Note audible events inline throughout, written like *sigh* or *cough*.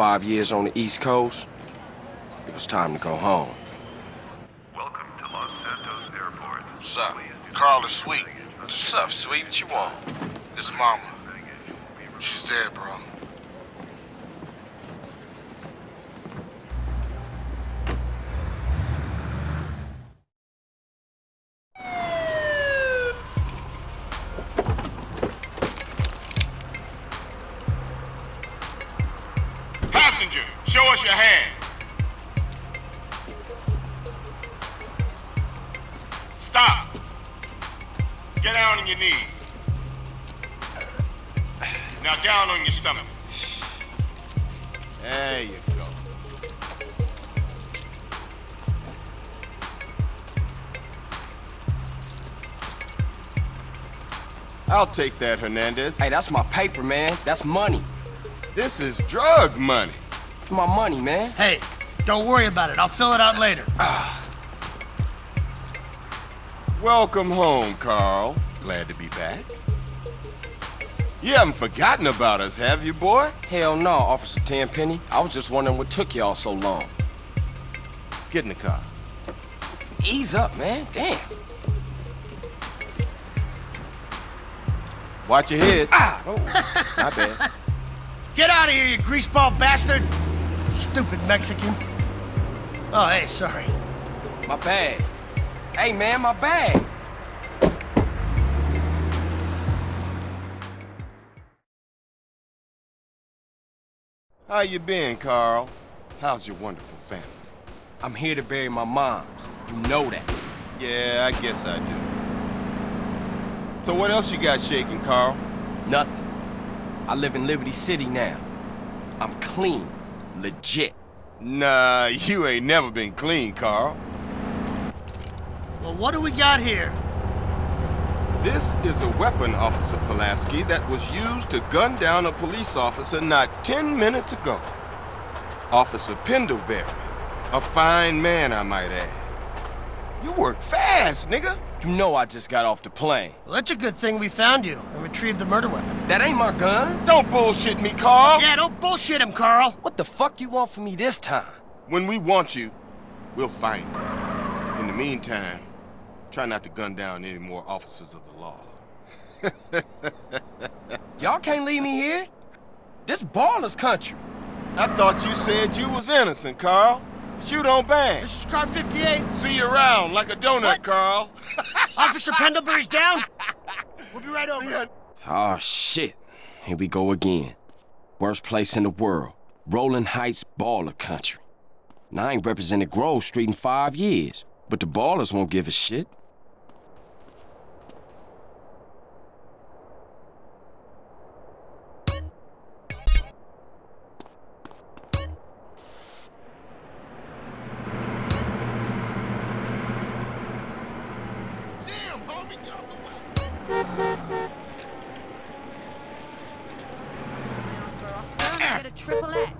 five years on the East Coast, it was time to go home. Welcome to Los Santos Airport. What's up? Carl is sweet. What's up, sweet? What you want? His mama. She's dead, bro. Get down on your knees. Now down on your stomach. There you go. I'll take that, Hernandez. Hey, that's my paper, man. That's money. This is drug money. My money, man. Hey, don't worry about it. I'll fill it out later. Ah. Welcome home, Carl. Glad to be back. You haven't forgotten about us, have you, boy? Hell no, Officer Tenpenny. I was just wondering what took y'all so long. Get in the car. Ease up, man. Damn. Watch your head. Ah! Oh, my bad. *laughs* Get out of here, you greaseball bastard! Stupid Mexican. Oh, hey, sorry. My bag. Hey, man, my bag. How you been, Carl? How's your wonderful family? I'm here to bury my moms. You know that. Yeah, I guess I do. So what else you got shaking, Carl? Nothing. I live in Liberty City now. I'm clean. Legit. Nah, you ain't never been clean, Carl. Well, what do we got here? This is a weapon, Officer Pulaski, that was used to gun down a police officer not 10 minutes ago. Officer Pendlebury. A fine man, I might add. You work fast, nigga. You know I just got off the plane. Well, that's a good thing we found you and retrieved the murder weapon. That ain't my gun. Don't bullshit me, Carl. Yeah, don't bullshit him, Carl. What the fuck you want from me this time? When we want you, we'll find you. In the meantime, try not to gun down any more officers of the law. *laughs* Y'all can't leave me here. This Ballas country. I thought you said you was innocent, Carl. Shoot on bang. This is car 58. See you around like a donut, What? Carl. *laughs* Officer Pendlebury's down. *laughs* We'll be right over. Yeah. Oh, shit. Here we go again. Worst place in the world. Rolling Heights baller country. Now, I ain't represented Grove Street in five years, but the Ballas won't give a shit. Damn, homie, get out the way. for Oscar and get a triple X.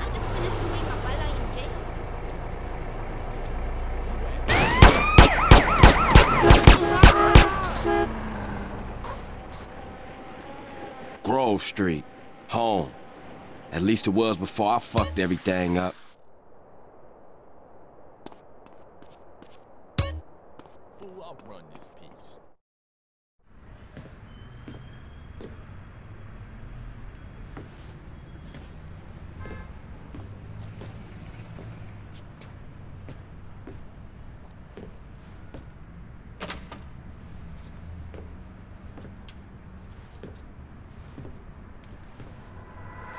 I just finished doing a bala in jail. Grove Street. Home. At least it was before I fucked everything up. Fool, I'll run this piece.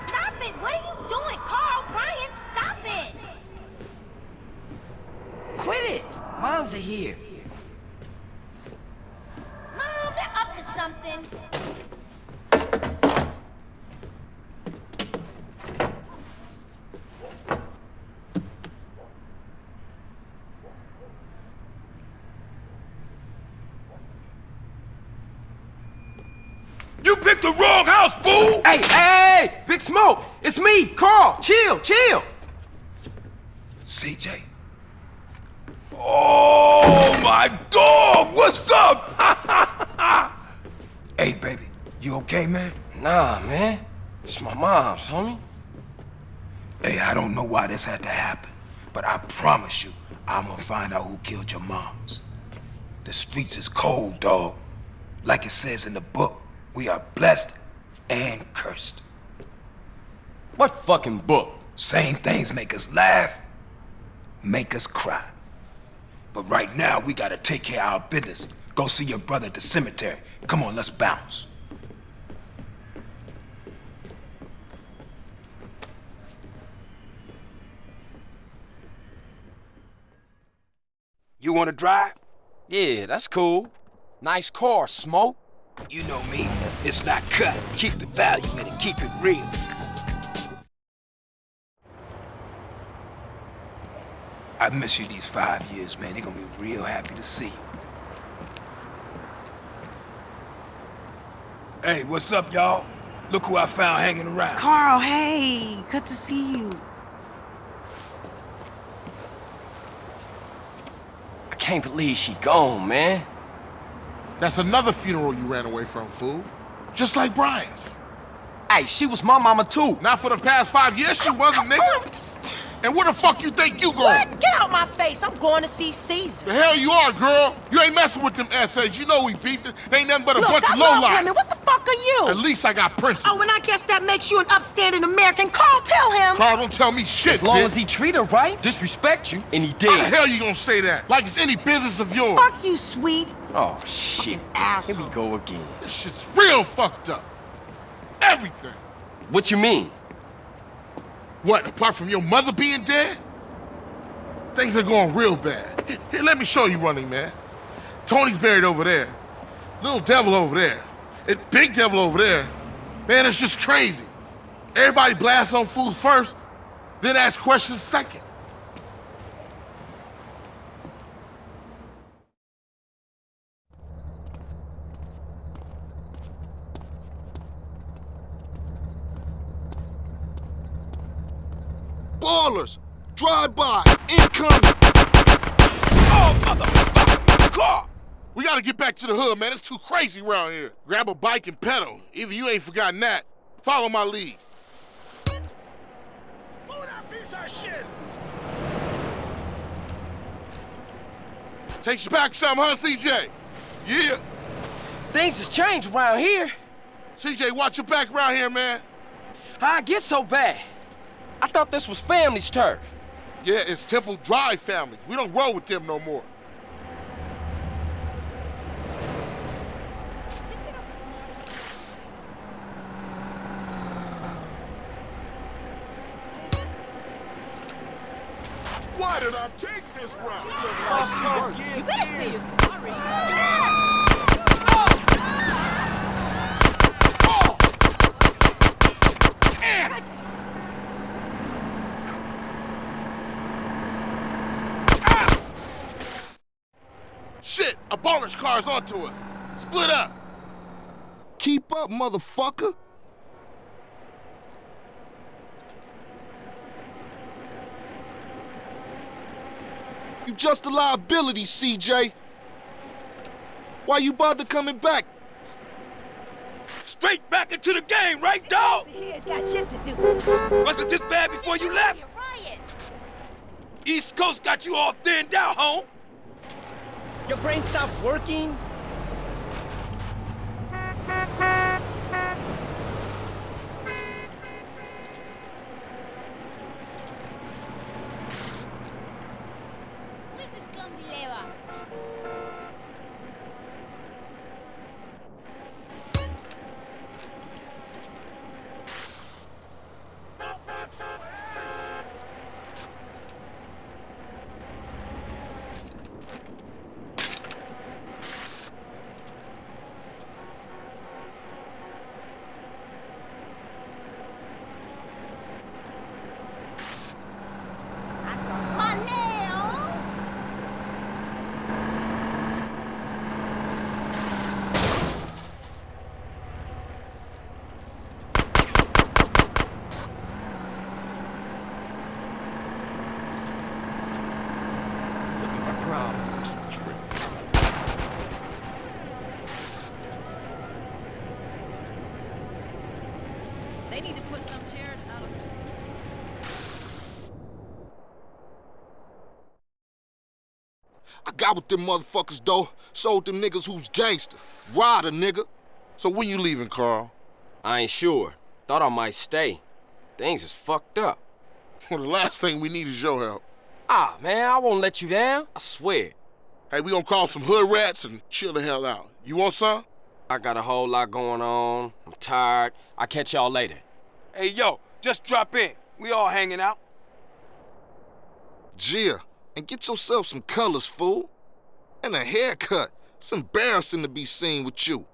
Stop it! What are you doing, Carl? Brian, stop it! Quit it! Moms are here. Mom, they're up to something. Picked the wrong house, fool! Hey, hey, hey, Big Smoke, it's me, Carl. Chill, chill. CJ. Oh, my dog! What's up? *laughs* hey, baby. You okay, man? Nah, man. It's my mom's, homie. Hey, I don't know why this had to happen, but I promise you, I'm gonna find out who killed your moms. The streets is cold, dog. Like it says in the book, we are blessed and cursed. What fucking book? Same things make us laugh, make us cry. But right now, we gotta take care of our business. Go see your brother at the cemetery. Come on, let's bounce. You wanna drive? Yeah, that's cool. Nice car, Smoke. You know me. It's not cut. Keep the value in it. Keep it real. I miss you these five years, man. They're gonna be real happy to see you. Hey, what's up, y'all? Look who I found hanging around. Carl, hey, good to see you. I can't believe she gone, man. That's another funeral you ran away from, fool. Just like Brian's. Hey, she was my mama too. Not for the past five years, she wasn't, nigga. And where the fuck you think you going? What? Get out my face. I'm going to see Cesar. The hell you are, girl. You ain't messing with them essays. You know we beefing. They ain't nothing but a Look, bunch I of love lowlife. women. What the fuck are you? At least I got principles. Oh, and I guess that makes you an upstanding American. Carl, tell him. Carl, don't tell me shit, As long bitch. as he treat her right, disrespect you, and he did. How the did. hell you gonna say that? Like it's any business of yours. Fuck you, sweet. Oh, shit. Here we go again. This shit's real fucked up. Everything. What you mean? What, apart from your mother being dead? Things are going real bad. Here, here, let me show you running, man. Tony's buried over there. Little devil over there. And big devil over there. Man, it's just crazy. Everybody blasts on fools first, then ask questions second. Ballas! Drive by! Incoming! Oh, motherfucker! Car! We gotta get back to the hood, man. It's too crazy around here. Grab a bike and pedal. Either you ain't forgotten that. Follow my lead. Move that piece of shit! Takes you back some, huh, CJ? Yeah. Things has changed around here. CJ, watch your back around here, man. I get so bad? I thought this was family's turf. Yeah, it's Temple Drive family. We don't roll with them no more. Why did I take this route? You better say you're sorry. Shit, a Ballas car's onto us. Split up. Keep up, motherfucker! You just a liability, CJ. Why you bother coming back? Straight back into the game, right, dog? Here, got shit to do. Was it this bad before you left? You're riot. East Coast got you all thinned out, home. Your brain stopped working? need to put some chairs out of I got with them motherfuckers, though. Sold them niggas who's gangster. Ryder, nigga. So when you leaving, Carl? I ain't sure. Thought I might stay. Things is fucked up. Well, *laughs* the last thing we need is your help. Ah, man, I won't let you down. I swear. Hey, we gonna call some hood rats and chill the hell out. You want some? I got a whole lot going on. I'm tired. I'll catch y'all later. Hey, yo, just drop in. We all hanging out. Gia, and get yourself some colors, fool. And a haircut. It's embarrassing to be seen with you.